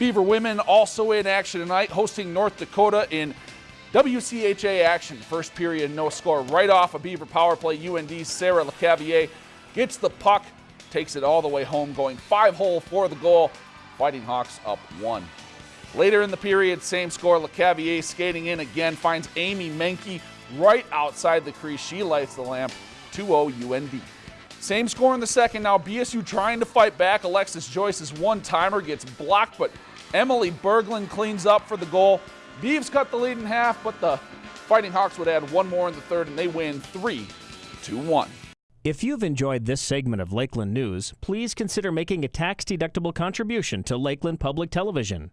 Beaver women also in action tonight, hosting North Dakota in WCHA action. First period, no score. Right off a Beaver power play, UND Sarah LeCavier gets the puck, takes it all the way home, going five hole for the goal. Fighting Hawks up one. Later in the period, same score. LeCavier skating in again, finds Amy Menke right outside the crease. She lights the lamp. 2-0 UND. Same score in the second. Now BSU trying to fight back. Alexis Joyce's one-timer gets blocked, but Emily Berglund cleans up for the goal. Beavs cut the lead in half, but the Fighting Hawks would add one more in the third, and they win 3 2-1. If you've enjoyed this segment of Lakeland News, please consider making a tax-deductible contribution to Lakeland Public Television.